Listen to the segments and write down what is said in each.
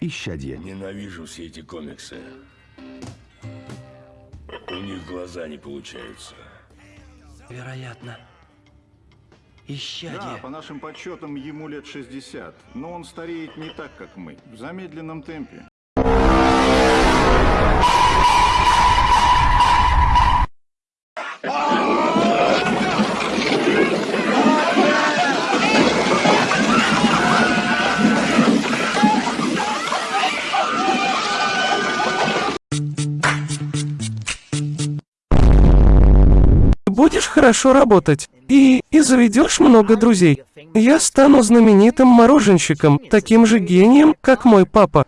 Исчадье. Ненавижу все эти комиксы. У них глаза не получаются. Вероятно. Да, Исчадие. по нашим подсчетам ему лет 60, но он стареет не так, как мы, в замедленном темпе. Будешь хорошо работать и, и заведешь много друзей. Я стану знаменитым мороженщиком, таким же гением, как мой папа.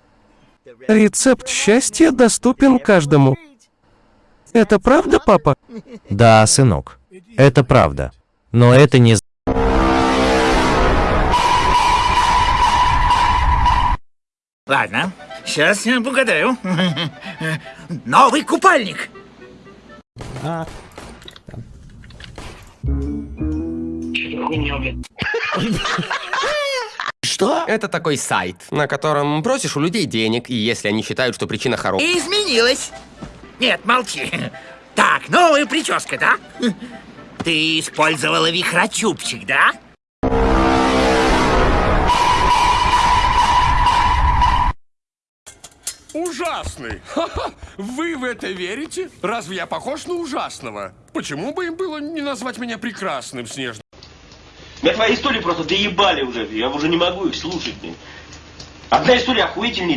Рецепт счастья доступен каждому. Это правда, папа? Да, сынок. Это правда. Но это не... Ладно, сейчас я угадаю. Новый купальник. Что? Это такой сайт, на котором просишь у людей денег, и если они считают, что причина хорошая... И изменилась. Нет, молчи. Так, новая прическа, да? Ты использовала вихрочупчик, да? Ужасный! Ха-ха! Вы в это верите? Разве я похож на ужасного? Почему бы им было не назвать меня прекрасным, Снежным? Меня твои истории просто доебали уже. Я уже не могу их слушать. блин. Одна история охуительней